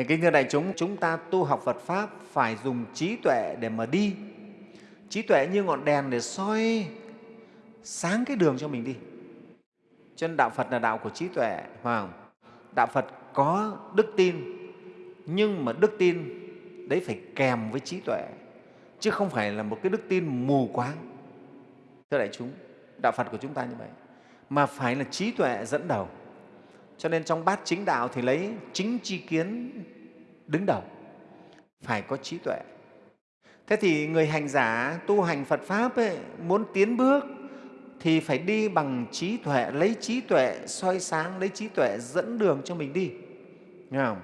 Thì kính thưa đại chúng, chúng ta tu học Phật Pháp phải dùng trí tuệ để mà đi. Trí tuệ như ngọn đèn để soi sáng cái đường cho mình đi. Cho nên Đạo Phật là đạo của trí tuệ, phải không? Đạo Phật có đức tin, nhưng mà đức tin đấy phải kèm với trí tuệ, chứ không phải là một cái đức tin mù quáng. Thưa đại chúng, Đạo Phật của chúng ta như vậy, mà phải là trí tuệ dẫn đầu. Cho nên trong bát chính đạo thì lấy chính tri kiến đứng đầu, phải có trí tuệ. Thế thì người hành giả tu hành Phật Pháp ấy, muốn tiến bước thì phải đi bằng trí tuệ, lấy trí tuệ soi sáng, lấy trí tuệ dẫn đường cho mình đi. Nghe không?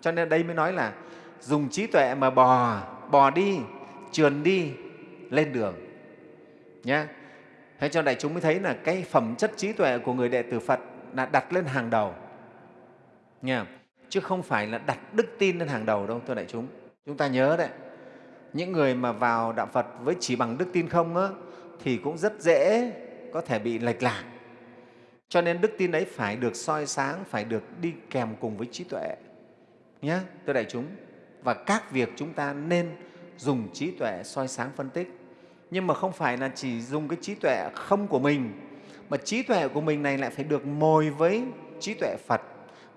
Cho nên đây mới nói là dùng trí tuệ mà bò, bò đi, trườn đi, lên đường. Nhá. Thế cho đại chúng mới thấy là cái phẩm chất trí tuệ của người đệ tử Phật là đặt lên hàng đầu. nha? Chứ không phải là đặt đức tin lên hàng đầu đâu, thưa đại chúng. Chúng ta nhớ đấy, những người mà vào Đạo Phật với chỉ bằng đức tin không á, thì cũng rất dễ có thể bị lệch lạc. Cho nên đức tin ấy phải được soi sáng, phải được đi kèm cùng với trí tuệ. Nhé, thưa đại chúng. Và các việc chúng ta nên dùng trí tuệ soi sáng phân tích. Nhưng mà không phải là chỉ dùng cái trí tuệ không của mình, mà trí tuệ của mình này lại phải được mồi với trí tuệ Phật,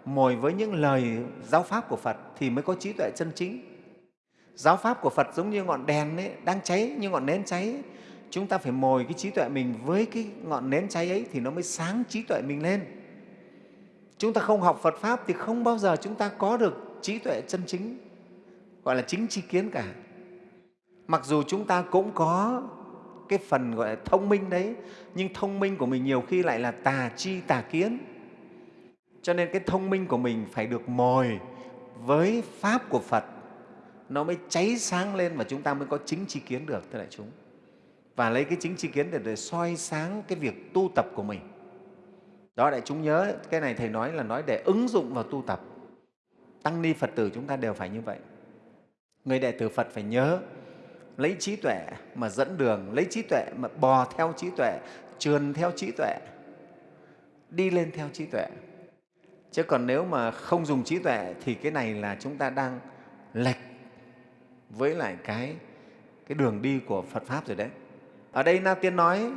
mồi với những lời giáo pháp của Phật thì mới có trí tuệ chân chính. Giáo pháp của Phật giống như ngọn đèn ấy, đang cháy, như ngọn nến cháy chúng ta phải mồi cái trí tuệ mình với cái ngọn nến cháy ấy thì nó mới sáng trí tuệ mình lên. Chúng ta không học Phật Pháp thì không bao giờ chúng ta có được trí tuệ chân chính, gọi là chính tri kiến cả. Mặc dù chúng ta cũng có cái phần gọi là thông minh đấy, nhưng thông minh của mình nhiều khi lại là tà chi tà kiến. Cho nên cái thông minh của mình phải được mồi với Pháp của Phật, nó mới cháy sáng lên và chúng ta mới có chính tri kiến được, thưa đại chúng và lấy cái chính tri kiến để, để soi sáng cái việc tu tập của mình. Đó, đại chúng nhớ, cái này Thầy nói là nói để ứng dụng vào tu tập. Tăng ni Phật tử chúng ta đều phải như vậy. Người đệ tử Phật phải nhớ lấy trí tuệ mà dẫn đường, lấy trí tuệ mà bò theo trí tuệ, trườn theo trí tuệ, đi lên theo trí tuệ. Chứ còn nếu mà không dùng trí tuệ thì cái này là chúng ta đang lệch với lại cái, cái đường đi của Phật Pháp rồi đấy. Ở đây Na Tiên nói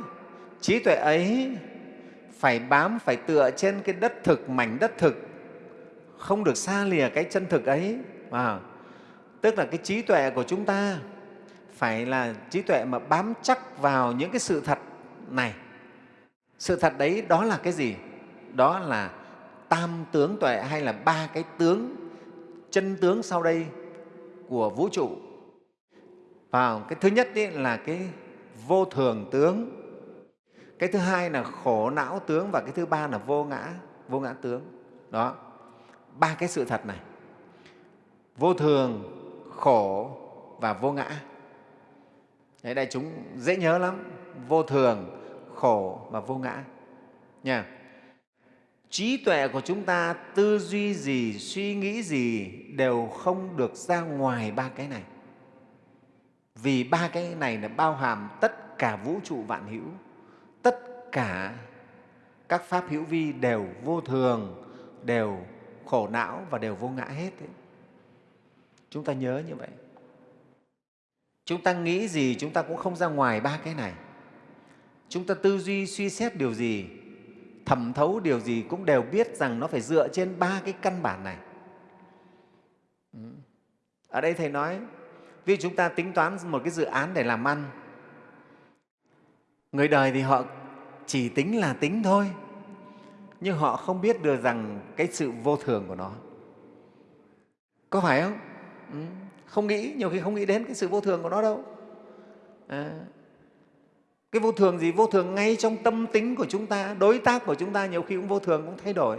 trí tuệ ấy phải bám, phải tựa trên cái đất thực, mảnh đất thực, không được xa lìa cái chân thực ấy. À, tức là cái trí tuệ của chúng ta phải là trí tuệ mà bám chắc vào những cái sự thật này. Sự thật đấy đó là cái gì? Đó là tam tướng tuệ hay là ba cái tướng, chân tướng sau đây của vũ trụ. Và cái thứ nhất ấy là cái vô thường tướng cái thứ hai là khổ não tướng và cái thứ ba là vô ngã vô ngã tướng đó ba cái sự thật này vô thường khổ và vô ngã Đấy, đại chúng dễ nhớ lắm vô thường khổ và vô ngã nha trí tuệ của chúng ta tư duy gì suy nghĩ gì đều không được ra ngoài ba cái này vì ba cái này là bao hàm tất cả vũ trụ vạn hữu, tất cả các pháp hữu vi đều vô thường, đều khổ não và đều vô ngã hết. Đấy. Chúng ta nhớ như vậy. Chúng ta nghĩ gì chúng ta cũng không ra ngoài ba cái này. Chúng ta tư duy suy xét điều gì, thẩm thấu điều gì cũng đều biết rằng nó phải dựa trên ba cái căn bản này. Ở đây Thầy nói vì chúng ta tính toán một cái dự án để làm ăn người đời thì họ chỉ tính là tính thôi nhưng họ không biết được rằng cái sự vô thường của nó có phải không ừ không nghĩ nhiều khi không nghĩ đến cái sự vô thường của nó đâu. À, cái vô thường gì? Vô thường ngay trong tâm tính của chúng ta đối tác của chúng ta nhiều khi cũng vô thường cũng thay đổi.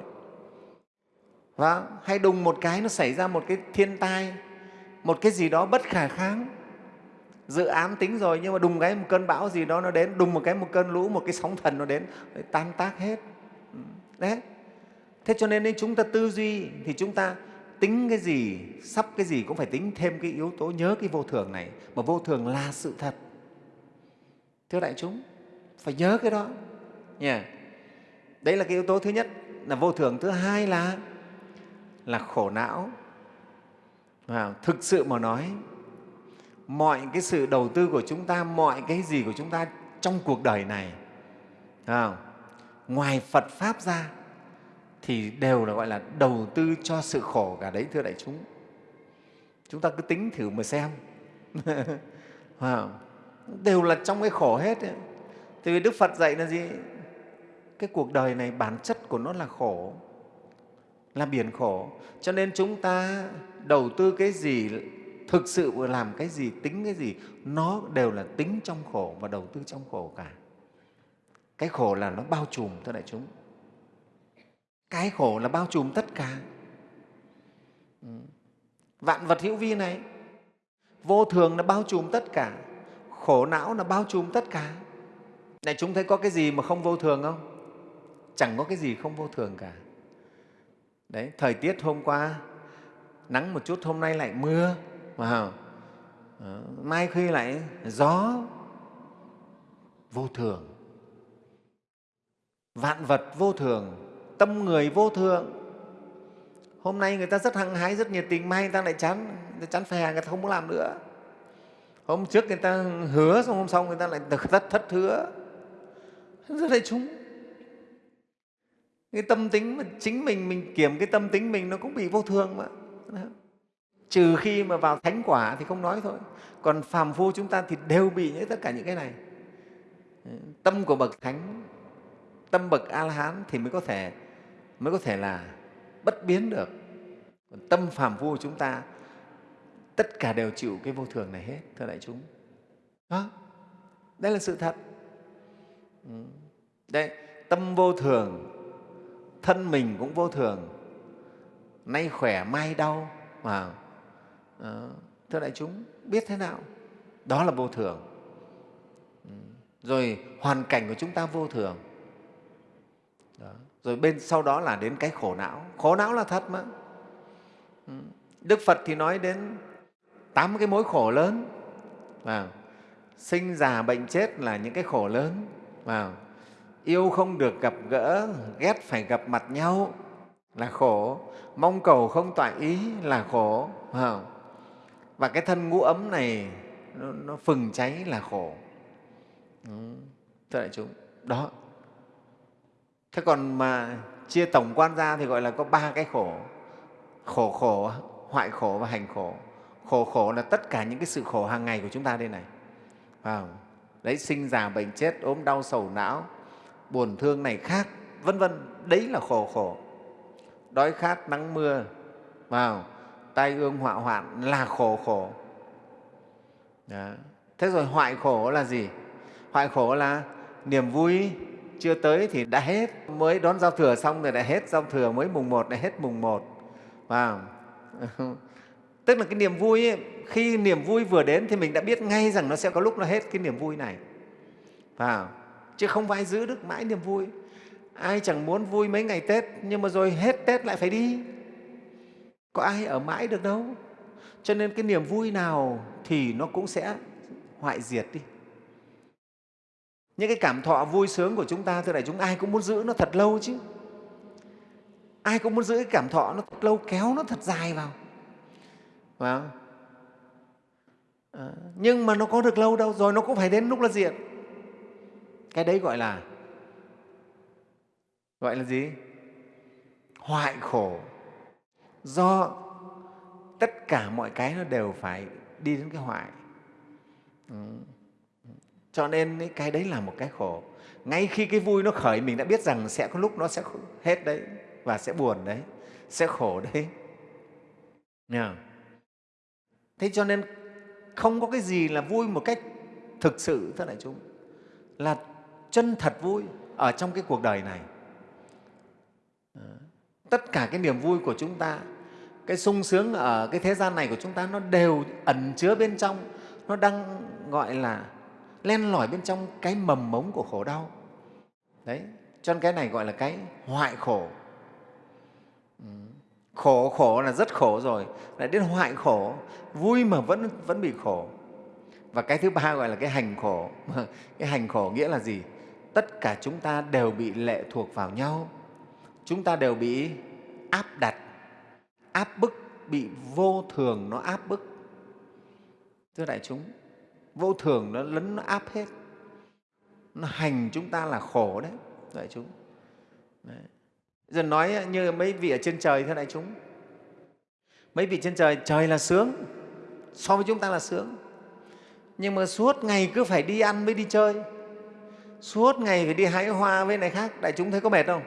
Và hay đùng một cái nó xảy ra một cái thiên tai một cái gì đó bất khả kháng. Dự án tính rồi nhưng mà đùng cái một cơn bão gì đó nó đến đùng một cái một cơn lũ một cái sóng thần nó đến tan tác hết. Ừ, đấy. Thế cho nên chúng ta tư duy thì chúng ta tính cái gì sắp cái gì cũng phải tính thêm cái yếu tố nhớ cái vô thường này. Mà vô thường là sự thật. Thưa đại chúng phải nhớ cái đó. Nha. Đấy là cái yếu tố thứ nhất là vô thường. Thứ hai là là khổ não. Wow. thực sự mà nói mọi cái sự đầu tư của chúng ta mọi cái gì của chúng ta trong cuộc đời này à, ngoài phật pháp ra thì đều là gọi là đầu tư cho sự khổ cả đấy thưa đại chúng chúng ta cứ tính thử mà xem đều là trong cái khổ hết ấy. Tại vì Đức Phật dạy là gì? Cái cuộc đời này bản chất của nó là khổ, là biển khổ. Cho nên chúng ta đầu tư cái gì, thực sự làm cái gì, tính cái gì, nó đều là tính trong khổ và đầu tư trong khổ cả. Cái khổ là nó bao trùm, thưa đại chúng. Cái khổ là bao trùm tất cả. Ừ. Vạn vật hữu vi này, vô thường là bao trùm tất cả, khổ não là bao trùm tất cả. Này chúng thấy có cái gì mà không vô thường không? Chẳng có cái gì không vô thường cả. Đấy, thời tiết hôm qua nắng một chút, hôm nay lại mưa, wow. Ờ, mai khi lại gió, vô thường. Vạn vật vô thường, tâm người vô thường. Hôm nay người ta rất hăng hái, rất nhiệt tình, mai người ta lại chán, người ta chán phè, người ta không muốn làm nữa. Hôm trước người ta hứa, xong hôm sau người ta lại thất thất hứa rất là chúng cái tâm tính mà chính mình mình kiểm cái tâm tính mình nó cũng bị vô thường mà trừ khi mà vào thánh quả thì không nói thôi còn phàm phu chúng ta thì đều bị những tất cả những cái này tâm của bậc thánh tâm bậc a la hán thì mới có thể mới có thể là bất biến được còn tâm phàm phu chúng ta tất cả đều chịu cái vô thường này hết thưa đại chúng đó đây là sự thật ừ, đây tâm vô thường, thân mình cũng vô thường, nay khỏe mai đau. Mà, Đó. Ờ, thưa đại chúng, biết thế nào? Đó là vô thường. Ừ, rồi hoàn cảnh của chúng ta vô thường. Rồi bên sau đó là đến cái khổ não. Khổ não là thật mà. Ừ. Đức Phật thì nói đến tám cái mối khổ lớn. vào. Sinh, già, bệnh, chết là những cái khổ lớn. Vào. Yêu không được gặp gỡ ghét phải gặp mặt nhau là khổ. Mong cầu không tọa ý là khổ. Vào. Và cái thân ngũ ấm này nó, nó phừng cháy là khổ. Ừ. Thưa đại chúng đó thế còn mà chia tổng quan ra thì gọi là có ba cái khổ. Khổ khổ, hoại khổ và hành khổ. Khổ khổ là tất cả những cái sự khổ hàng ngày của chúng ta đây này. Vào đấy, sinh già bệnh chết, ốm đau, sầu não, buồn thương này khác, vân vân. Đấy là khổ khổ. Đói khát, nắng mưa vào tai ương, họa hoạn là khổ khổ. Đó. thế rồi hoại khổ là gì? Hoại khổ là niềm vui chưa tới thì đã hết. Mới đón giao thừa xong rồi đã hết giao thừa mới mùng một đã hết mùng một. Vào tức là cái niềm vui ấy, khi niềm vui vừa đến thì mình đã biết ngay rằng nó sẽ có lúc nó hết cái niềm vui này. Vào chứ không phải giữ được mãi niềm vui. Ai chẳng muốn vui mấy ngày tết nhưng mà rồi hết tết lại phải đi. Có ai ở mãi được đâu. Cho nên cái niềm vui nào thì nó cũng sẽ hoại diệt đi những cái cảm thọ vui sướng của chúng ta thưa đại chúng ai cũng muốn giữ nó thật lâu chứ. Ai cũng muốn giữ cái cảm thọ nó thật lâu kéo nó thật dài vào. Phải không? À, nhưng mà nó có được lâu đâu rồi nó cũng phải đến lúc là diệt cái đấy gọi là gọi là gì? Hoại khổ. Do tất cả mọi cái nó đều phải đi đến cái hoại. Ừ cho nên cái đấy là một cái khổ. Ngay khi cái vui nó khởi, mình đã biết rằng sẽ có lúc nó sẽ hết đấy và sẽ buồn đấy, sẽ khổ đấy. Nha. thế cho nên không có cái gì là vui một cách thực sự, thưa đại chúng, là chân thật vui ở trong cái cuộc đời này. Ờ, tất cả cái niềm vui của chúng ta, cái sung sướng ở cái thế gian này của chúng ta nó đều ẩn chứa bên trong, nó đang, gọi là len lỏi bên trong cái mầm mống của khổ đau. Đấy, cho nên cái này gọi là cái hoại khổ. Ừ, khổ khổ là rất khổ rồi. Lại đến hoại khổ, vui mà vẫn vẫn bị khổ. Và cái thứ ba gọi là cái hành khổ. Cái hành khổ nghĩa là gì? Tất cả chúng ta đều bị lệ thuộc vào nhau. Chúng ta đều bị áp đặt. Áp bức, bị vô thường, nó áp bức. Thưa đại chúng vô thường nó lấn, nó áp hết. Nó hành chúng ta là khổ đấy. Đại chúng. Đấy. giờ nói như mấy vị ở trên trời thế đại chúng. Mấy vị trên trời trời là sướng. So với chúng ta là sướng. Nhưng mà suốt ngày cứ phải đi ăn mới đi chơi. Suốt ngày phải đi hái hoa với này khác. Đại chúng thấy có mệt không?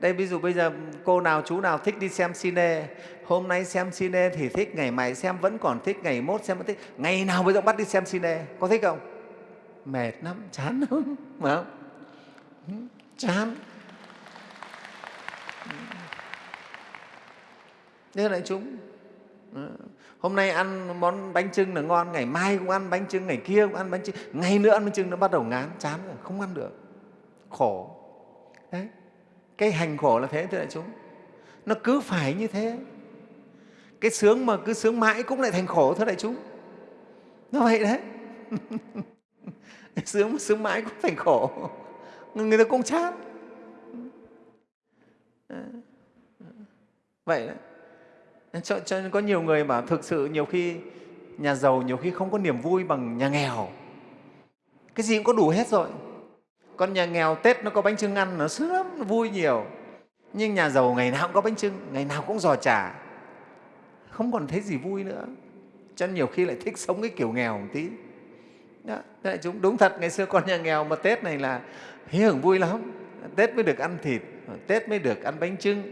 Đây, ví dụ bây giờ cô nào, chú nào thích đi xem cine, hôm nay xem cine thì thích, ngày mai xem, vẫn còn thích, ngày mốt xem vẫn thích. Ngày nào bây giờ bắt đi xem cine? Có thích không? Mệt lắm, chán lắm, phải không? Ừ, chán. Ừ. Thế lại chúng ừ, hôm nay ăn món bánh trưng là ngon, ngày mai cũng ăn bánh trưng ngày kia cũng ăn bánh trưng ngày nữa ăn bánh trưng nó bắt đầu ngán, chán rồi, không ăn được. Khổ. Đấy cái hành khổ là thế thưa đại chúng. Nó cứ phải như thế. Cái sướng mà cứ sướng mãi cũng lại thành khổ thưa đại chúng. Nó vậy đấy. Sướng mà sướng mãi cũng thành khổ. Người ta cũng chán. Vậy đấy. Cho, cho nên có nhiều người bảo thực sự nhiều khi nhà giàu nhiều khi không có niềm vui bằng nhà nghèo. Cái gì cũng có đủ hết rồi con nhà nghèo tết nó có bánh trưng ăn nó sướng lắm nó vui nhiều. Nhưng nhà giàu ngày nào cũng có bánh trưng ngày nào cũng giò chả. Không còn thấy gì vui nữa. Cho nên nhiều khi lại thích sống cái kiểu nghèo một tí. Đó, đại chúng đúng thật ngày xưa con nhà nghèo mà tết này là hí hưởng vui lắm. Tết mới được ăn thịt tết mới được ăn bánh trưng.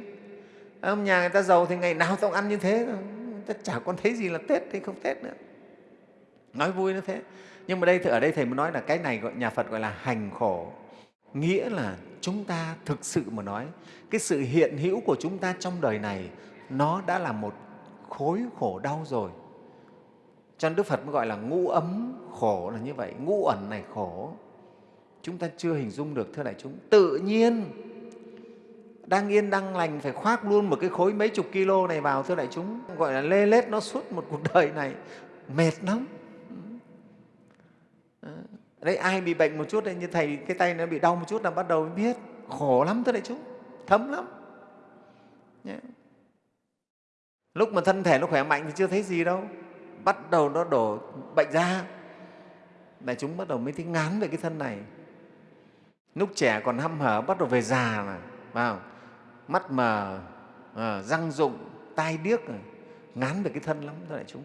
Ông nhà người ta giàu thì ngày nào tao ăn như thế. Người ta chả còn thấy gì là tết thì không tết nữa. Nói vui nó thế nhưng mà đây ở đây thầy muốn nói là cái này gọi, nhà phật gọi là hành khổ. Nghĩa là chúng ta thực sự mà nói, cái sự hiện hữu của chúng ta trong đời này, nó đã là một khối khổ đau rồi. Cho nên đức phật mới gọi là ngũ ấm khổ là như vậy, ngũ ẩn này khổ. Chúng ta chưa hình dung được, thưa đại chúng. Tự nhiên, đang yên đang lành, phải khoác luôn một cái khối mấy chục kilo này vào, thưa đại chúng. Gọi là lê lết nó suốt một cuộc đời này. Mệt lắm đấy ai bị bệnh một chút đây như thầy cái tay nó bị đau một chút là bắt đầu mới biết. Khổ lắm thưa đại chúng thấm lắm. Nhé. lúc mà thân thể nó khỏe mạnh thì chưa thấy gì đâu bắt đầu nó đổ bệnh ra. Đại chúng bắt đầu mới thấy ngán về cái thân này. Lúc trẻ còn hăm hở bắt đầu về già mà vào mắt mờ à, răng rụng tai điếc ngán về cái thân lắm thưa đại chúng.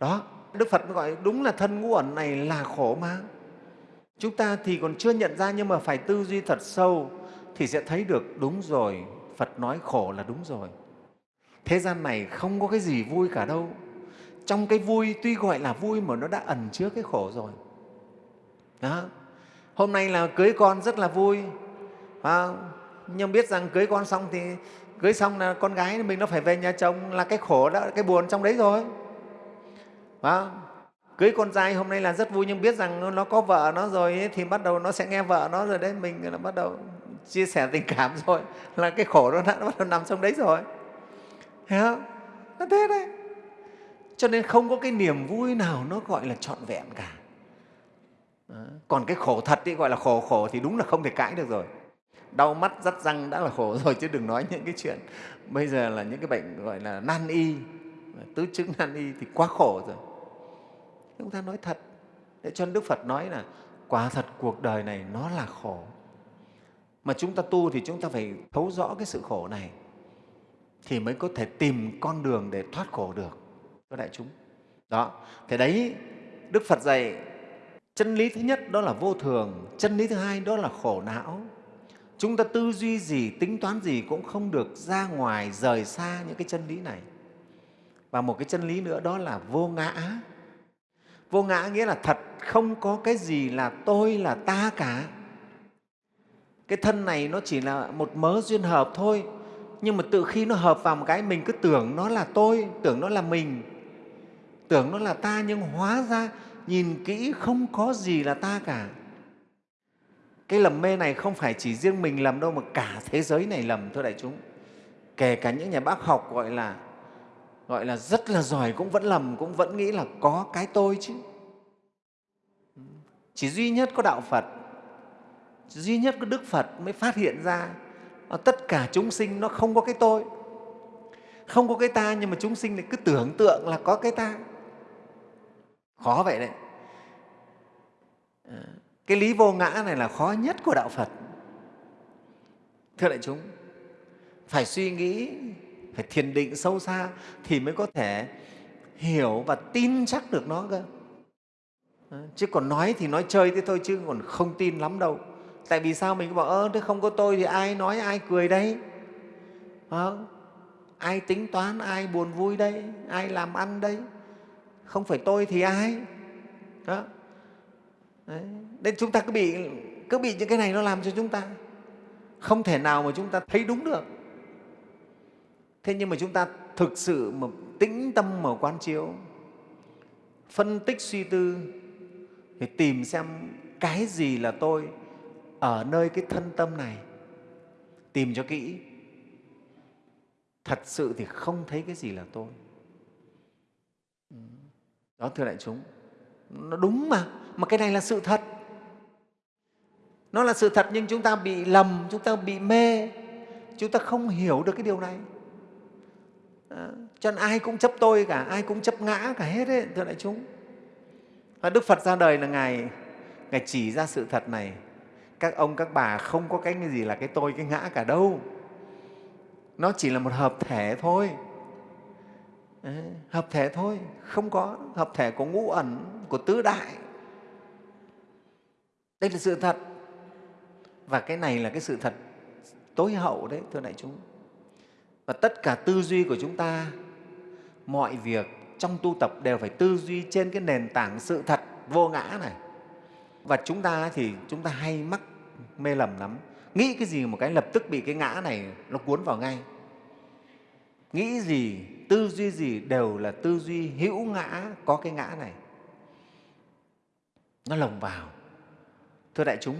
Đó đức phật gọi đúng là thân ngũ ẩn này là khổ mà chúng ta thì còn chưa nhận ra nhưng mà phải tư duy thật sâu thì sẽ thấy được đúng rồi phật nói khổ là đúng rồi. Thế gian này không có cái gì vui cả đâu. Trong cái vui tuy gọi là vui mà nó đã ẩn chứa cái khổ rồi. Đó. hôm nay là cưới con rất là vui. À, nhưng biết rằng cưới con xong thì cưới xong là con gái mình nó phải về nhà chồng là cái khổ đó cái buồn trong đấy rồi phải cưới con trai hôm nay là rất vui nhưng biết rằng nó có vợ nó rồi ấy, thì bắt đầu nó sẽ nghe vợ nó rồi đấy. Mình là bắt đầu chia sẻ tình cảm rồi. Là cái khổ đó đã bắt đầu nằm trong đấy rồi. Thấy không nó thế đấy. Cho nên không có cái niềm vui nào nó gọi là trọn vẹn cả. Còn cái khổ thật thì gọi là khổ khổ thì đúng là không thể cãi được rồi. Đau mắt rắt răng đã là khổ rồi chứ đừng nói những cái chuyện bây giờ là những cái bệnh gọi là nan y. Tứ chứng nan y thì quá khổ rồi chúng ta nói thật, để cho đức phật nói là quả thật cuộc đời này nó là khổ. Mà chúng ta tu thì chúng ta phải thấu rõ cái sự khổ này thì mới có thể tìm con đường để thoát khổ được các đại chúng. Đó thế đấy đức phật dạy, chân lý thứ nhất đó là vô thường, chân lý thứ hai đó là khổ não. Chúng ta tư duy gì, tính toán gì cũng không được ra ngoài, rời xa những cái chân lý này. Và một cái chân lý nữa đó là vô ngã vô ngã nghĩa là thật, không có cái gì là tôi là ta cả. Cái thân này nó chỉ là một mớ duyên hợp thôi, nhưng mà tự khi nó hợp vào một cái, mình cứ tưởng nó là tôi, tưởng nó là mình, tưởng nó là ta, nhưng hóa ra nhìn kỹ không có gì là ta cả. Cái lầm mê này không phải chỉ riêng mình lầm đâu, mà cả thế giới này lầm, thưa đại chúng. Kể cả những nhà bác học gọi là gọi là rất là giỏi, cũng vẫn lầm, cũng vẫn nghĩ là có cái tôi chứ. Chỉ duy nhất có đạo phật, duy nhất có đức phật mới phát hiện ra tất cả chúng sinh nó không có cái tôi. Không có cái ta, nhưng mà chúng sinh lại cứ tưởng tượng là có cái ta. Khó vậy đấy. Cái lý vô ngã này là khó nhất của đạo phật. Thưa đại chúng, phải suy nghĩ phải thiền định sâu xa thì mới có thể hiểu và tin chắc được nó cơ. Ờ, chứ còn nói thì nói chơi thế thôi chứ còn không tin lắm đâu. Tại vì sao mình cứ bảo ơ thế không có tôi thì ai nói ai cười đây à, ờ, ai tính toán ai buồn vui đây ai làm ăn đây không phải tôi thì ai. Đó. Đấy. Nên chúng ta cứ bị cứ bị những cái này nó làm cho chúng ta không thể nào mà chúng ta thấy đúng được thế nhưng mà chúng ta thực sự mà tĩnh tâm mà quan chiếu, phân tích suy tư thì tìm xem cái gì là tôi ở nơi cái thân tâm này, tìm cho kỹ. Thật sự thì không thấy cái gì là tôi. Đó, thưa đại chúng, nó đúng mà mà cái này là sự thật. Nó là sự thật nhưng chúng ta bị lầm, chúng ta bị mê, chúng ta không hiểu được cái điều này à, cho nên ai cũng chấp tôi cả ai cũng chấp ngã cả hết ấy, thưa đại chúng. Và đức phật ra đời là ngài ngài chỉ ra sự thật này. Các ông các bà không có cái gì là cái tôi cái ngã cả đâu. Nó chỉ là một hợp thể thôi. Đấy, hợp thể thôi không có. Hợp thể của ngũ ẩn của tứ đại. Đây là sự thật. Và cái này là cái sự thật tối hậu đấy thưa đại chúng và tất cả tư duy của chúng ta mọi việc trong tu tập đều phải tư duy trên cái nền tảng sự thật vô ngã này. Và chúng ta thì chúng ta hay mắc mê lầm lắm. Nghĩ cái gì một cái lập tức bị cái ngã này nó cuốn vào ngay? Nghĩ gì tư duy gì đều là tư duy hữu ngã có cái ngã này. Nó lồng vào. Thưa đại chúng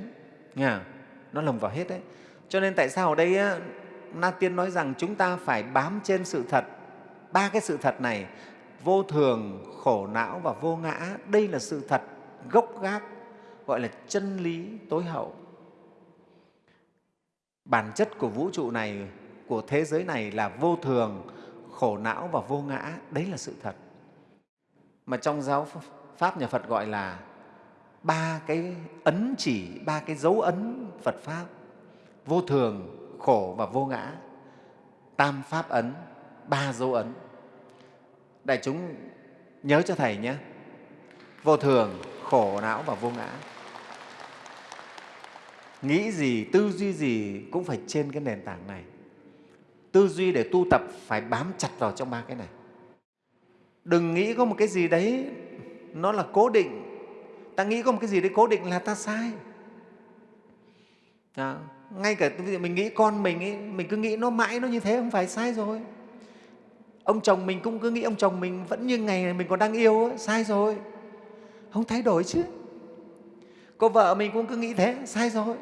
nha nó lồng vào hết đấy. Cho nên tại sao ở đây á, na tiên nói rằng chúng ta phải bám trên sự thật. Ba cái sự thật này, vô thường, khổ não và vô ngã, đây là sự thật gốc gác, gọi là chân lý tối hậu. Bản chất của vũ trụ này, của thế giới này là vô thường, khổ não và vô ngã, đấy là sự thật. Mà trong giáo pháp nhà phật gọi là ba cái ấn chỉ, ba cái dấu ấn phật pháp. Vô thường khổ và vô ngã. Tam pháp ấn ba dấu ấn. Đại chúng nhớ cho thầy nhé. Vô thường khổ não và vô ngã. Nghĩ gì tư duy gì cũng phải trên cái nền tảng này. Tư duy để tu tập phải bám chặt vào trong ba cái này. Đừng nghĩ có một cái gì đấy nó là cố định. Ta nghĩ có một cái gì đấy cố định là ta sai. À, ngay cả mình nghĩ con mình ấy, mình cứ nghĩ nó mãi nó như thế không phải sai rồi. Ông chồng mình cũng cứ nghĩ ông chồng mình vẫn như ngày này mình còn đang yêu ấy, sai rồi. Không thay đổi chứ. Cô vợ mình cũng cứ nghĩ thế sai rồi.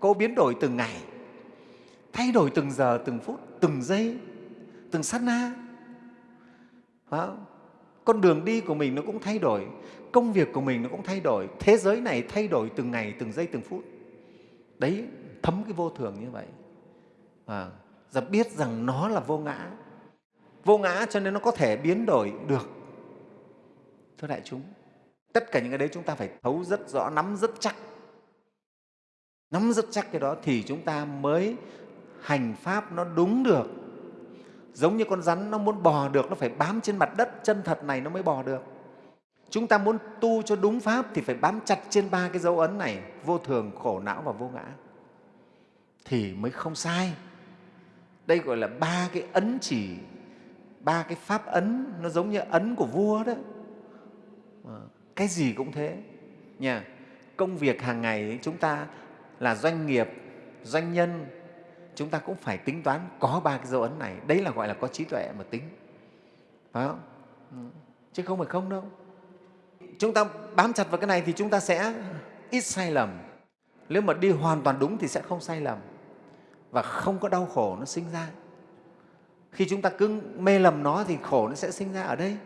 Cô biến đổi từng ngày thay đổi từng giờ từng phút từng giây từng sát na. Phải không? con đường đi của mình nó cũng thay đổi công việc của mình nó cũng thay đổi thế giới này thay đổi từng ngày từng giây từng phút. Đấy thấm cái vô thường như vậy. Và và biết rằng nó là vô ngã. Vô ngã cho nên nó có thể biến đổi được thưa đại chúng. Tất cả những cái đấy chúng ta phải thấu rất rõ, nắm rất chắc. Nắm rất chắc cái đó thì chúng ta mới hành pháp nó đúng được. Giống như con rắn nó muốn bò được, nó phải bám trên mặt đất, chân thật này nó mới bò được. Chúng ta muốn tu cho đúng pháp thì phải bám chặt trên ba cái dấu ấn này, vô thường, khổ não và vô ngã thì mới không sai. Đây gọi là ba cái ấn chỉ, ba cái pháp ấn, nó giống như ấn của vua đó. Ờ, cái gì cũng thế. Nha, công việc hàng ngày chúng ta là doanh nghiệp, doanh nhân, chúng ta cũng phải tính toán có ba cái dấu ấn này. Đấy là gọi là có trí tuệ mà tính. Phải không? Ừ, chứ không phải không đâu. Chúng ta bám chặt vào cái này thì chúng ta sẽ ít sai lầm. Nếu mà đi hoàn toàn đúng thì sẽ không sai lầm và không có đau khổ nó sinh ra. Khi chúng ta cứ mê lầm nó thì khổ nó sẽ sinh ra ở đây.